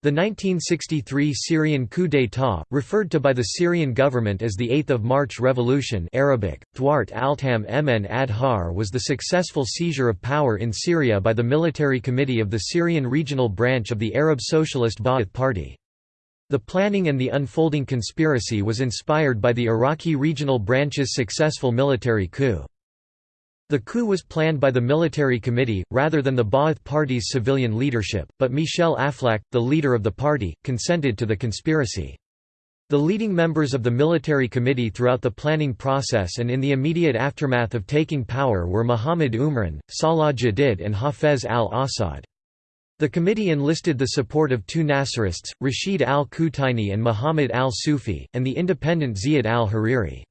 The 1963 Syrian coup d'état, referred to by the Syrian government as the 8th of March Revolution Arabic, Thwart Altam Mn Adhar was the successful seizure of power in Syria by the military committee of the Syrian regional branch of the Arab Socialist Ba'ath Party. The planning and the unfolding conspiracy was inspired by the Iraqi regional branch's successful military coup. The coup was planned by the military committee, rather than the Ba'ath Party's civilian leadership, but Michel Aflaq, the leader of the party, consented to the conspiracy. The leading members of the military committee throughout the planning process and in the immediate aftermath of taking power were Muhammad Umran, Salah Jadid and Hafez al-Assad. The committee enlisted the support of two Nasserists, Rashid al-Kutaini and Muhammad al-Sufi, and the independent Ziyad al-Hariri.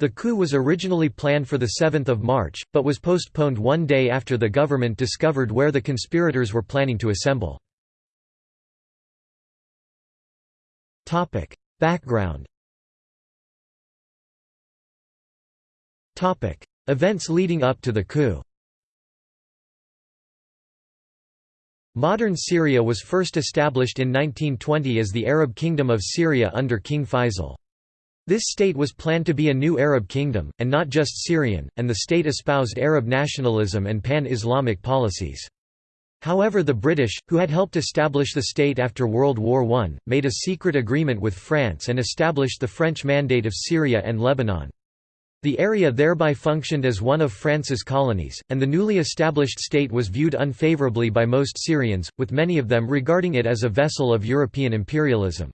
The coup was originally planned for 7 March, but was postponed one day after the government discovered where the conspirators were planning to assemble. Background Events leading up to the coup Modern Syria was first established in 1920 as the Arab Kingdom of Syria under King Faisal. This state was planned to be a new Arab kingdom, and not just Syrian, and the state espoused Arab nationalism and pan-Islamic policies. However the British, who had helped establish the state after World War I, made a secret agreement with France and established the French Mandate of Syria and Lebanon. The area thereby functioned as one of France's colonies, and the newly established state was viewed unfavourably by most Syrians, with many of them regarding it as a vessel of European imperialism.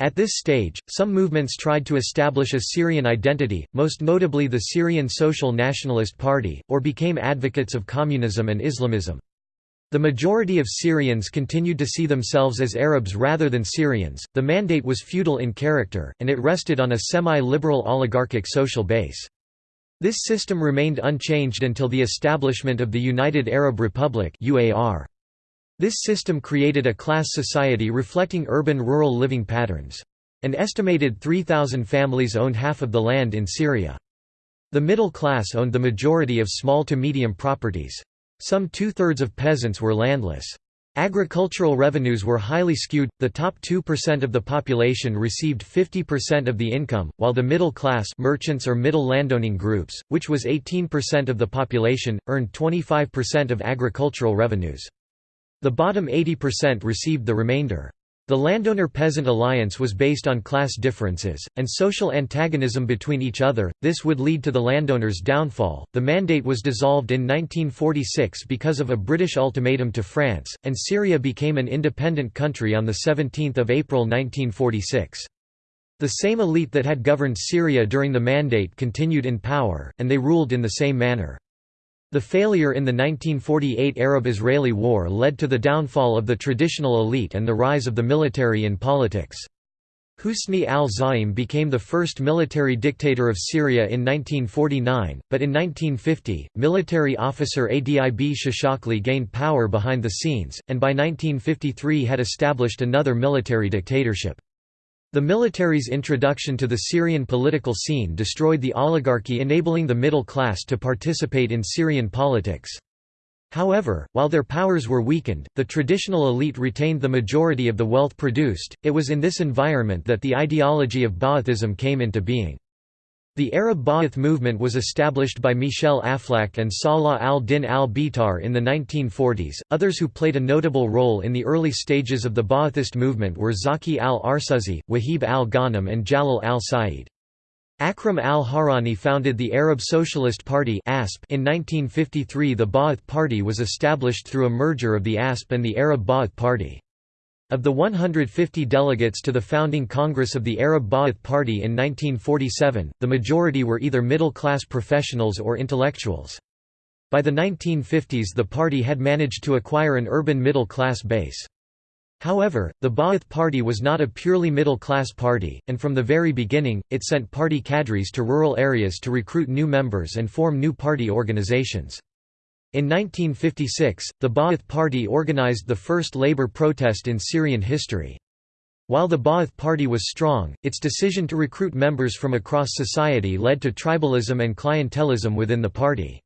At this stage, some movements tried to establish a Syrian identity, most notably the Syrian Social Nationalist Party, or became advocates of communism and Islamism. The majority of Syrians continued to see themselves as Arabs rather than Syrians. The mandate was feudal in character, and it rested on a semi liberal oligarchic social base. This system remained unchanged until the establishment of the United Arab Republic. UAR. This system created a class society reflecting urban-rural living patterns. An estimated 3,000 families owned half of the land in Syria. The middle class owned the majority of small to medium properties. Some two-thirds of peasants were landless. Agricultural revenues were highly skewed, the top 2% of the population received 50% of the income, while the middle class merchants or middle landowning groups, which was 18% of the population, earned 25% of agricultural revenues. The bottom 80% received the remainder. The landowner-peasant alliance was based on class differences, and social antagonism between each other, this would lead to the landowners' downfall. The mandate was dissolved in 1946 because of a British ultimatum to France, and Syria became an independent country on 17 April 1946. The same elite that had governed Syria during the mandate continued in power, and they ruled in the same manner. The failure in the 1948 Arab-Israeli War led to the downfall of the traditional elite and the rise of the military in politics. Husni al-Zaim became the first military dictator of Syria in 1949, but in 1950, military officer Adib Shishakli gained power behind the scenes, and by 1953 had established another military dictatorship. The military's introduction to the Syrian political scene destroyed the oligarchy enabling the middle class to participate in Syrian politics. However, while their powers were weakened, the traditional elite retained the majority of the wealth produced. It was in this environment that the ideology of Ba'athism came into being. The Arab Ba'ath movement was established by Michel Aflaq and Salah al-Din al-Bitar in the 1940s. Others who played a notable role in the early stages of the Ba'athist movement were Zaki al-Arsuzi, Wahib al-Ghanem and Jalal al-Sa'id. Akram al-Hawrani founded the Arab Socialist Party (ASP). In 1953 the Ba'ath Party was established through a merger of the ASP and the Arab Ba'ath Party. Of the 150 delegates to the founding Congress of the Arab Ba'ath Party in 1947, the majority were either middle-class professionals or intellectuals. By the 1950s the party had managed to acquire an urban middle-class base. However, the Ba'ath Party was not a purely middle-class party, and from the very beginning, it sent party cadres to rural areas to recruit new members and form new party organizations. In 1956, the Ba'ath Party organized the first labor protest in Syrian history. While the Ba'ath Party was strong, its decision to recruit members from across society led to tribalism and clientelism within the party.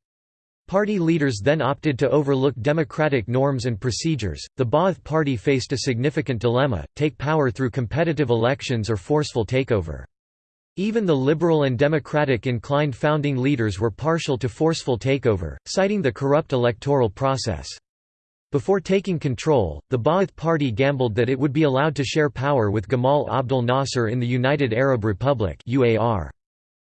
Party leaders then opted to overlook democratic norms and procedures. The Ba'ath Party faced a significant dilemma take power through competitive elections or forceful takeover. Even the liberal and democratic inclined founding leaders were partial to forceful takeover, citing the corrupt electoral process. Before taking control, the Ba'ath Party gambled that it would be allowed to share power with Gamal Abdel Nasser in the United Arab Republic.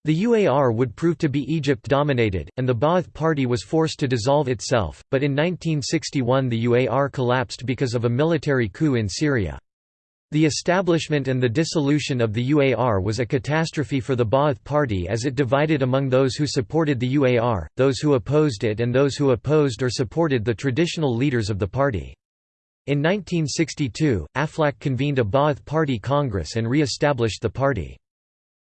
The UAR would prove to be Egypt-dominated, and the Ba'ath Party was forced to dissolve itself, but in 1961 the UAR collapsed because of a military coup in Syria. The establishment and the dissolution of the UAR was a catastrophe for the Ba'ath Party as it divided among those who supported the UAR, those who opposed it and those who opposed or supported the traditional leaders of the party. In 1962, Aflaq convened a Ba'ath Party Congress and re-established the party.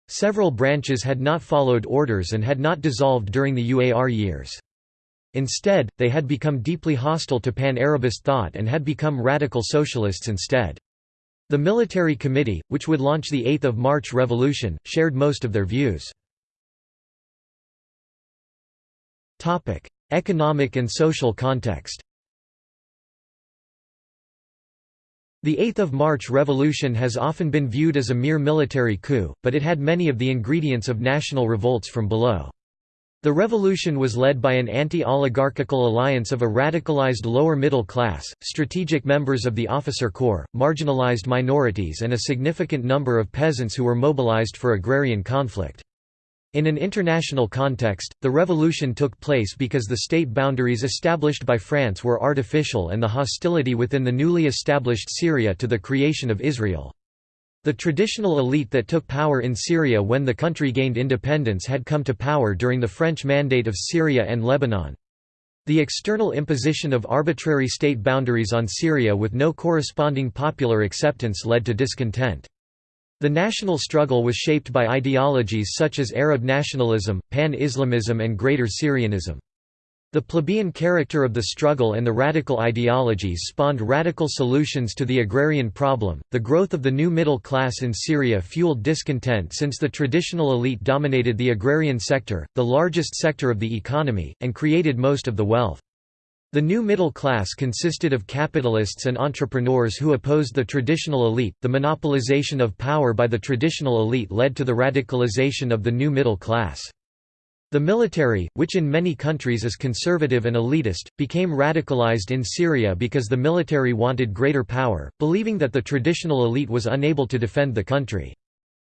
Several branches had not followed orders and had not dissolved during the UAR years. Instead, they had become deeply hostile to pan-Arabist thought and had become radical socialists instead. The military committee, which would launch the 8th of March revolution, shared most of their views. Topic: Economic and social context The 8th of March revolution has often been viewed as a mere military coup, but it had many of the ingredients of national revolts from below. The revolution was led by an anti-oligarchical alliance of a radicalized lower middle class, strategic members of the officer corps, marginalized minorities and a significant number of peasants who were mobilized for agrarian conflict. In an international context, the revolution took place because the state boundaries established by France were artificial and the hostility within the newly established Syria to the creation of Israel. The traditional elite that took power in Syria when the country gained independence had come to power during the French Mandate of Syria and Lebanon. The external imposition of arbitrary state boundaries on Syria with no corresponding popular acceptance led to discontent. The national struggle was shaped by ideologies such as Arab nationalism, Pan-Islamism and Greater Syrianism. The plebeian character of the struggle and the radical ideologies spawned radical solutions to the agrarian problem. The growth of the new middle class in Syria fueled discontent since the traditional elite dominated the agrarian sector, the largest sector of the economy, and created most of the wealth. The new middle class consisted of capitalists and entrepreneurs who opposed the traditional elite. The monopolization of power by the traditional elite led to the radicalization of the new middle class. The military, which in many countries is conservative and elitist, became radicalized in Syria because the military wanted greater power, believing that the traditional elite was unable to defend the country.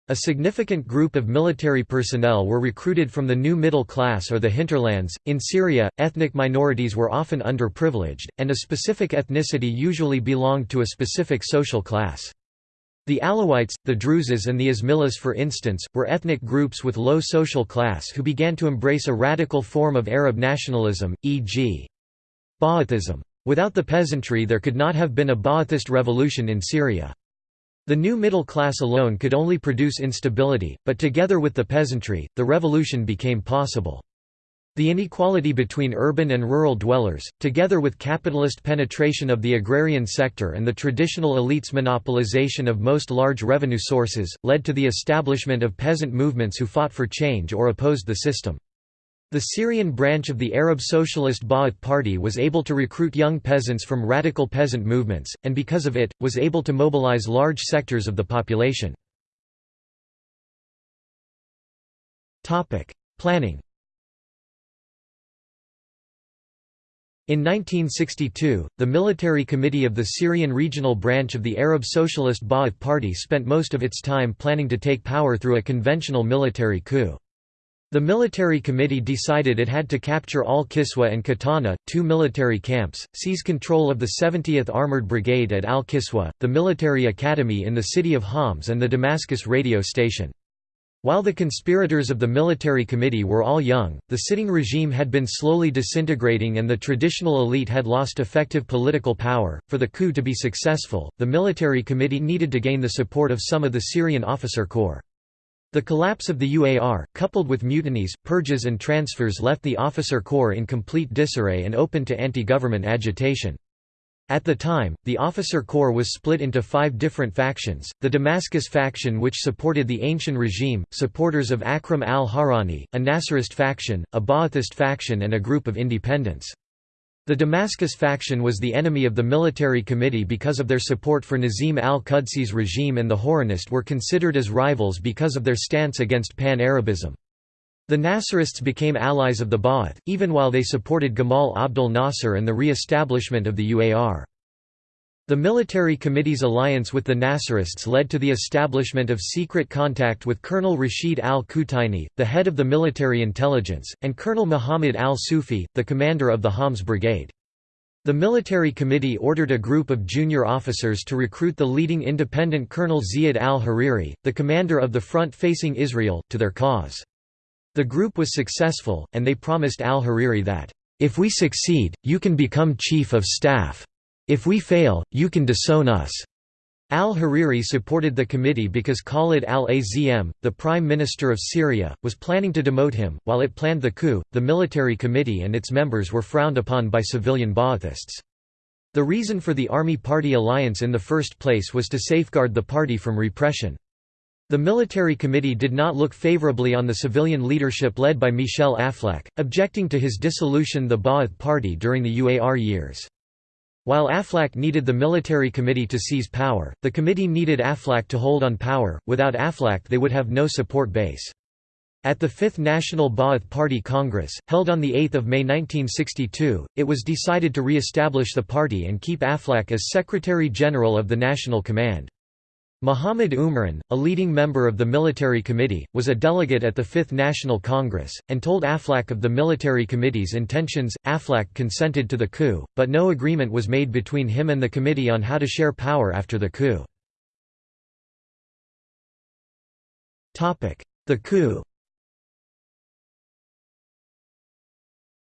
A significant group of military personnel were recruited from the new middle class or the hinterlands. In Syria, ethnic minorities were often underprivileged, and a specific ethnicity usually belonged to a specific social class. The Alawites, the Druzes and the Ismailis for instance, were ethnic groups with low social class who began to embrace a radical form of Arab nationalism, e.g. Ba'athism. Without the peasantry there could not have been a Ba'athist revolution in Syria. The new middle class alone could only produce instability, but together with the peasantry, the revolution became possible. The inequality between urban and rural dwellers, together with capitalist penetration of the agrarian sector and the traditional elites' monopolization of most large revenue sources, led to the establishment of peasant movements who fought for change or opposed the system. The Syrian branch of the Arab Socialist Ba'ath Party was able to recruit young peasants from radical peasant movements, and because of it, was able to mobilize large sectors of the population. Planning In 1962, the Military Committee of the Syrian regional branch of the Arab Socialist Ba'ath Party spent most of its time planning to take power through a conventional military coup. The military committee decided it had to capture al-Kiswa and Katana, two military camps, seize control of the 70th Armored Brigade at al-Kiswa, the military academy in the city of Homs and the Damascus radio station. While the conspirators of the military committee were all young, the sitting regime had been slowly disintegrating and the traditional elite had lost effective political power. For the coup to be successful, the military committee needed to gain the support of some of the Syrian officer corps. The collapse of the UAR, coupled with mutinies, purges and transfers left the officer corps in complete disarray and open to anti-government agitation. At the time, the officer corps was split into five different factions, the Damascus faction which supported the ancient regime, supporters of Akram al-Hawrani, a Nasserist faction, a Ba'athist faction and a group of independents. The Damascus faction was the enemy of the military committee because of their support for Nazim al-Qudsi's regime and the Hawranist were considered as rivals because of their stance against pan-Arabism. The Nasserists became allies of the Ba'ath, even while they supported Gamal Abdel Nasser and the re-establishment of the UAR. The military committee's alliance with the Nasserists led to the establishment of secret contact with Colonel Rashid al-Qutaini, the head of the military intelligence, and Colonel Muhammad al-Sufi, the commander of the Homs Brigade. The military committee ordered a group of junior officers to recruit the leading independent Colonel Ziyad al-Hariri, the commander of the front facing Israel, to their cause. The group was successful, and they promised al-Hariri that, "...if we succeed, you can become chief of staff. If we fail, you can disown us." Al-Hariri supported the committee because Khalid al-Azm, the prime minister of Syria, was planning to demote him. While it planned the coup, the military committee and its members were frowned upon by civilian Ba'athists. The reason for the Army Party alliance in the first place was to safeguard the party from repression. The military committee did not look favorably on the civilian leadership led by Michel Aflaq, objecting to his dissolution the Ba'ath Party during the UAR years. While Aflaq needed the military committee to seize power, the committee needed Aflaq to hold on power, without Aflaq they would have no support base. At the Fifth National Ba'ath Party Congress, held on 8 May 1962, it was decided to re-establish the party and keep Aflaq as Secretary-General of the National Command. Muhammad Umran, a leading member of the military committee, was a delegate at the Fifth National Congress, and told Aflaq of the military committee's intentions. Aflaq consented to the coup, but no agreement was made between him and the committee on how to share power after the coup. The coup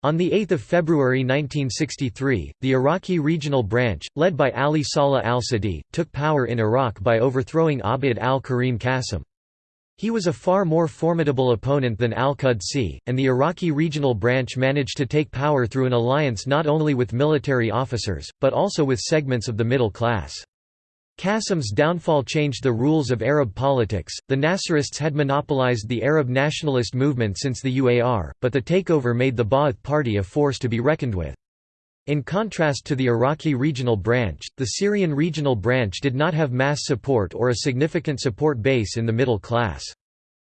On 8 February 1963, the Iraqi regional branch, led by Ali Saleh al-Sadi, took power in Iraq by overthrowing Abd al-Karim Qasim. He was a far more formidable opponent than al-Qudsi, and the Iraqi regional branch managed to take power through an alliance not only with military officers, but also with segments of the middle class. Qasim's downfall changed the rules of Arab politics. The Nasserists had monopolized the Arab nationalist movement since the UAR, but the takeover made the Ba'ath Party a force to be reckoned with. In contrast to the Iraqi regional branch, the Syrian regional branch did not have mass support or a significant support base in the middle class.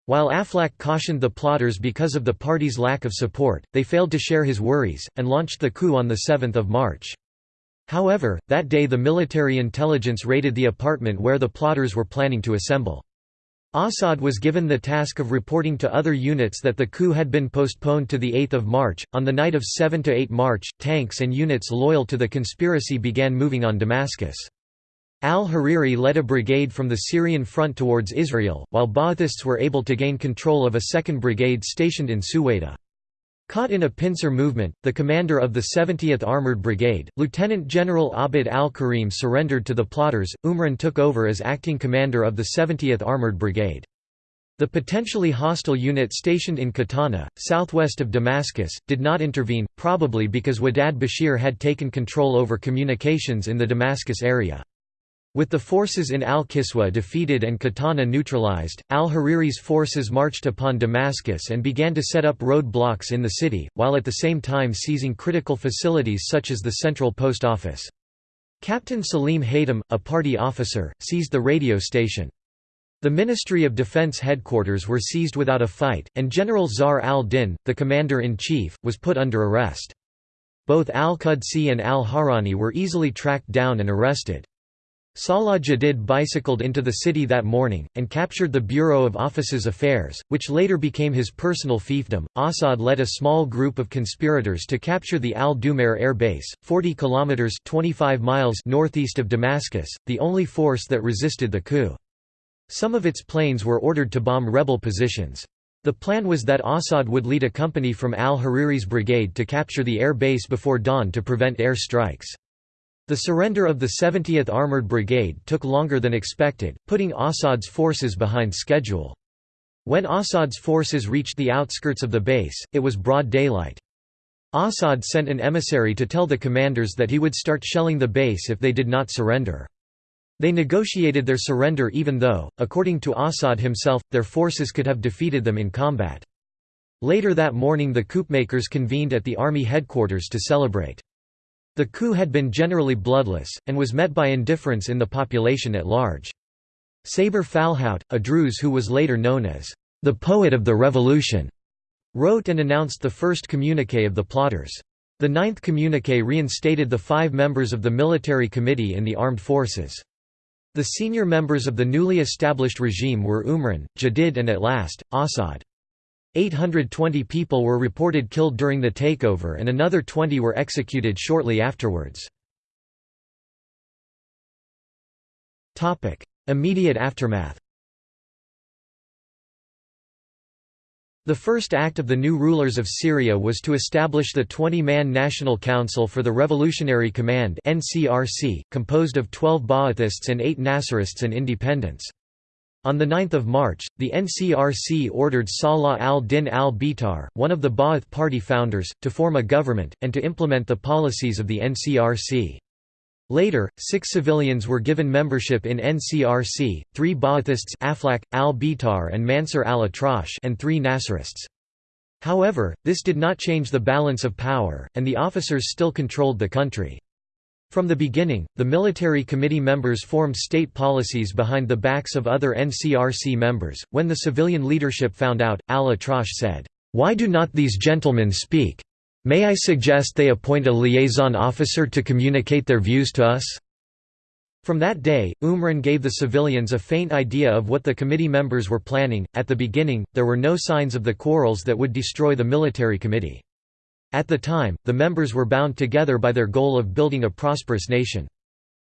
While Aflaq cautioned the plotters because of the party's lack of support, they failed to share his worries, and launched the coup on 7 March. However, that day the military intelligence raided the apartment where the plotters were planning to assemble. Assad was given the task of reporting to other units that the coup had been postponed to 8 March. On the night of 7–8 March, tanks and units loyal to the conspiracy began moving on Damascus. Al-Hariri led a brigade from the Syrian front towards Israel, while Ba'athists were able to gain control of a second brigade stationed in Suwaida. Caught in a pincer movement, the commander of the 70th Armored Brigade, Lieutenant General Abd al-Karim surrendered to the plotters. Umran took over as acting commander of the 70th Armored Brigade. The potentially hostile unit stationed in Katana, southwest of Damascus, did not intervene, probably because Wadad Bashir had taken control over communications in the Damascus area. With the forces in al-Kiswa defeated and Katana neutralized, al-Hariri's forces marched upon Damascus and began to set up road blocks in the city, while at the same time seizing critical facilities such as the central post office. Captain Salim Hatum, a party officer, seized the radio station. The Ministry of Defense headquarters were seized without a fight, and General Zahr al-Din, the commander-in-chief, was put under arrest. Both al-Qudsi and al-Hawrani were easily tracked down and arrested. Salah Jadid bicycled into the city that morning, and captured the Bureau of Officers' Affairs, which later became his personal fiefdom. Assad led a small group of conspirators to capture the Al Dumair air base, 40 kilometers (25 miles) northeast of Damascus, the only force that resisted the coup. Some of its planes were ordered to bomb rebel positions. The plan was that Assad would lead a company from al-Hariri's brigade to capture the air base before dawn to prevent air strikes. The surrender of the 70th Armored Brigade took longer than expected, putting Assad's forces behind schedule. When Assad's forces reached the outskirts of the base, it was broad daylight. Assad sent an emissary to tell the commanders that he would start shelling the base if they did not surrender. They negotiated their surrender even though, according to Assad himself, their forces could have defeated them in combat. Later that morning the coupmakers convened at the army headquarters to celebrate. The coup had been generally bloodless, and was met by indifference in the population at large. Saber Falhout, a Druze who was later known as the poet of the revolution, wrote and announced the first communiqué of the plotters. The ninth communiqué reinstated the five members of the military committee in the armed forces. The senior members of the newly established regime were Umran, Jadid and at last, Assad. 820 people were reported killed during the takeover and another 20 were executed shortly afterwards. Immediate aftermath The first act of the new rulers of Syria was to establish the 20-man National Council for the Revolutionary Command composed of 12 Ba'athists and 8 Nasserists and independents. On 9 March, the NCRC ordered Salah al-Din al-Bitar, one of the Ba'ath party founders, to form a government, and to implement the policies of the NCRC. Later, six civilians were given membership in NCRC, three Ba'athists Aflaq, al-Bitar and Mansur al-Atrash and three Nasserists. However, this did not change the balance of power, and the officers still controlled the country. From the beginning, the military committee members formed state policies behind the backs of other NCRC members. When the civilian leadership found out, al-Atrash said, "'Why do not these gentlemen speak? May I suggest they appoint a liaison officer to communicate their views to us?' From that day, Umran gave the civilians a faint idea of what the committee members were planning. At the beginning, there were no signs of the quarrels that would destroy the military committee. At the time, the members were bound together by their goal of building a prosperous nation.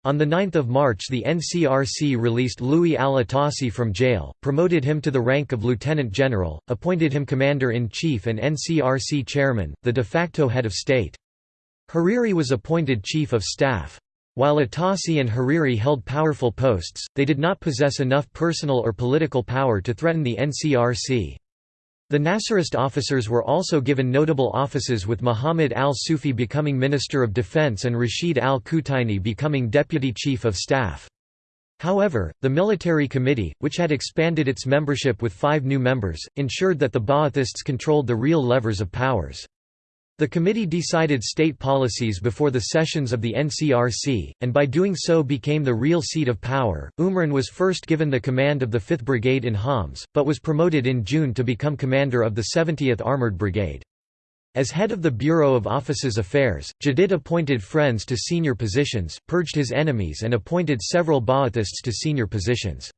On 9 March the NCRC released Lu'ay al-Atassi from jail, promoted him to the rank of lieutenant general, appointed him commander-in-chief and NCRC chairman, the de facto head of state. Hariri was appointed chief of staff. While Atassi and Hariri held powerful posts, they did not possess enough personal or political power to threaten the NCRC. The Nasserist officers were also given notable offices with Muhammad al-Sufi becoming Minister of Defense and Rashid al-Kutaini becoming Deputy Chief of Staff. However, the military committee, which had expanded its membership with five new members, ensured that the Ba'athists controlled the real levers of powers. The committee decided state policies before the sessions of the NCRC, and by doing so became the real seat of power. Umran was first given the command of the 5th Brigade in Homs, but was promoted in June to become commander of the 70th Armored Brigade. As head of the Bureau of Officers' Affairs, Jadid appointed friends to senior positions, purged his enemies and appointed several Ba'athists to senior positions.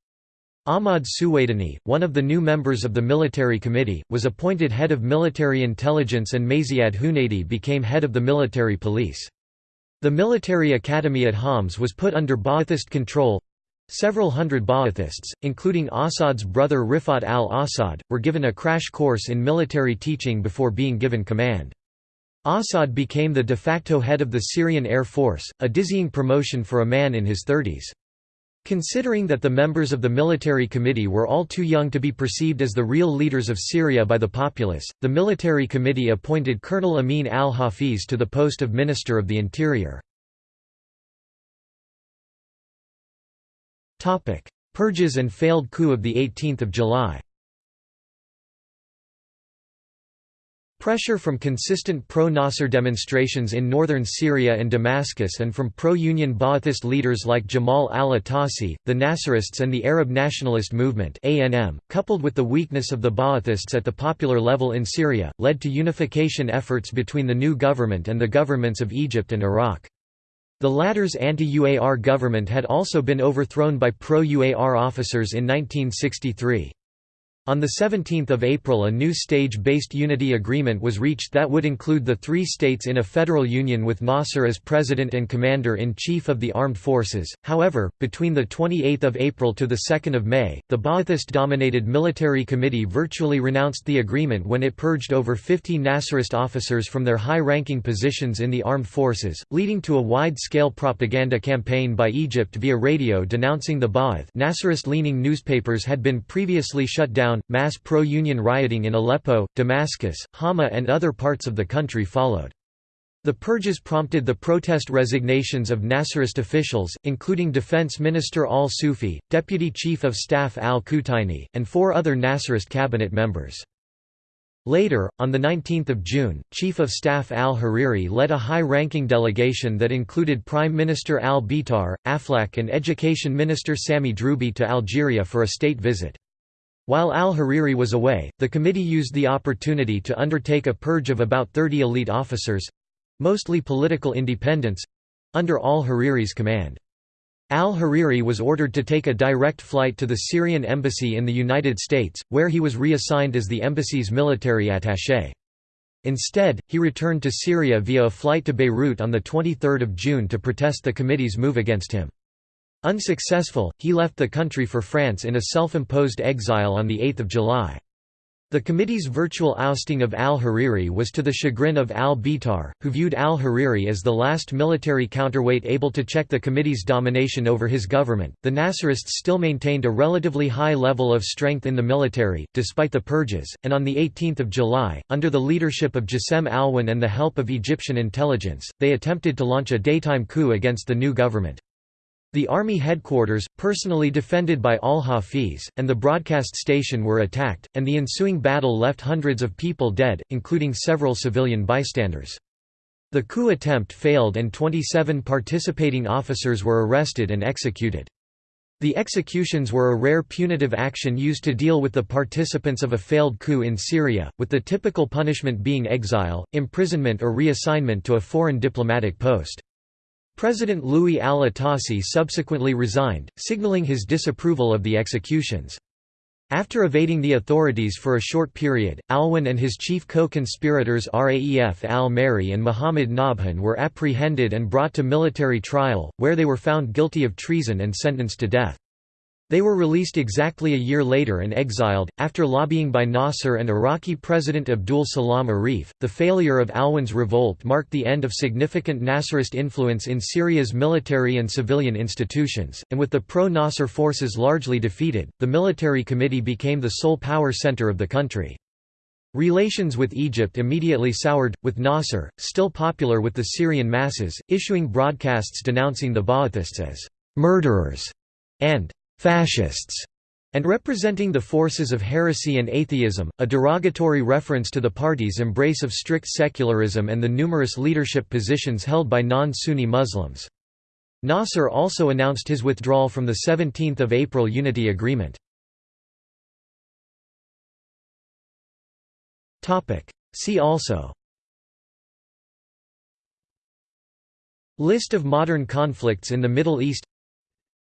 Ahmad Suwaidani, one of the new members of the military committee, was appointed head of military intelligence and Maziad Hunaidi became head of the military police. The military academy at Homs was put under Ba'athist control. Several hundred Ba'athists, including Assad's brother Rifat al-Assad, were given a crash course in military teaching before being given command. Assad became the de facto head of the Syrian Air Force, a dizzying promotion for a man in his thirties. Considering that the members of the military committee were all too young to be perceived as the real leaders of Syria by the populace, the military committee appointed Colonel Amin al-Hafiz to the post of Minister of the Interior. Purges and failed coup of 18 July Pressure from consistent pro-Nasser demonstrations in northern Syria and Damascus and from pro-Union Ba'athist leaders like Jamal al-Atassi, the Nasserists and the Arab Nationalist Movement coupled with the weakness of the Ba'athists at the popular level in Syria, led to unification efforts between the new government and the governments of Egypt and Iraq. The latter's anti-UAR government had also been overthrown by pro-UAR officers in 1963. On 17 April a new stage-based unity agreement was reached that would include the three states in a federal union with Nasser as president and commander-in-chief of the armed forces. However, between 28 April to 2 May, the Ba'athist-dominated military committee virtually renounced the agreement when it purged over 50 Nasserist officers from their high-ranking positions in the armed forces, leading to a wide-scale propaganda campaign by Egypt via radio denouncing the Ba'ath Nasserist-leaning newspapers had been previously shut down down, mass pro-union rioting in Aleppo, Damascus, Hama and other parts of the country followed. The purges prompted the protest resignations of Nasserist officials, including Defense Minister al-Sufi, Deputy Chief of Staff al-Kutaini, and four other Nasserist cabinet members. Later, on 19 June, Chief of Staff al-Hariri led a high-ranking delegation that included Prime Minister al-Bitar, Aflaq and Education Minister Sami Droubi to Algeria for a state visit. While al-Hariri was away, the committee used the opportunity to undertake a purge of about 30 elite officers, mostly political independents under al-Hariri's command. Al-Hariri was ordered to take a direct flight to the Syrian embassy in the United States, where he was reassigned as the embassy's military attaché. Instead, he returned to Syria via a flight to Beirut on 23 June to protest the committee's move against him. Unsuccessful, he left the country for France in a self-imposed exile on 8 July. The committee's virtual ousting of al-Hariri was to the chagrin of al-Bitar, who viewed al-Hariri as the last military counterweight able to check the committee's domination over his government. The Nasserists still maintained a relatively high level of strength in the military, despite the purges, and on 18 July, under the leadership of Jassem Alwan and the help of Egyptian intelligence, they attempted to launch a daytime coup against the new government. The army headquarters, personally defended by al-Hafiz, and the broadcast station were attacked, and the ensuing battle left hundreds of people dead, including several civilian bystanders. The coup attempt failed and 27 participating officers were arrested and executed. The executions were a rare punitive action used to deal with the participants of a failed coup in Syria, with the typical punishment being exile, imprisonment or reassignment to a foreign diplomatic post. President Lu'ay al-Atassi subsequently resigned, signaling his disapproval of the executions. After evading the authorities for a short period, Alwan and his chief co-conspirators Raef al-Mahri and Muhammad Nabhan were apprehended and brought to military trial, where they were found guilty of treason and sentenced to death. They were released exactly a year later and exiled, after lobbying by Nasser and Iraqi President Abdul Salam Arif. The failure of Alwan's revolt marked the end of significant Nasserist influence in Syria's military and civilian institutions, and with the pro Nasser forces largely defeated, the military committee became the sole power center of the country. Relations with Egypt immediately soured, with Nasser, still popular with the Syrian masses, issuing broadcasts denouncing the Ba'athists as murderers and fascists, and representing the forces of heresy and atheism, a derogatory reference to the party's embrace of strict secularism and the numerous leadership positions held by non-Sunni Muslims. Nasser also announced his withdrawal from the 17 April Unity Agreement. See also List of modern conflicts in the Middle East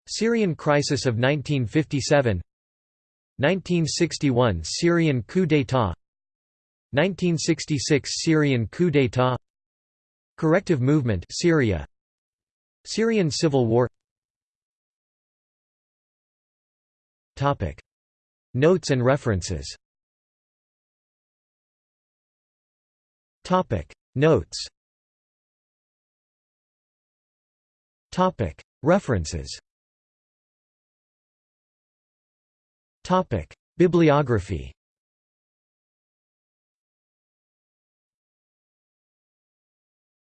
Syrian crisis of 1957 1961 Syrian coup d'état 1966 Syrian coup d'état Corrective movement Syria Syrian civil war. Topic. Notes and references. Topic. Notes. Topic. References Bibliography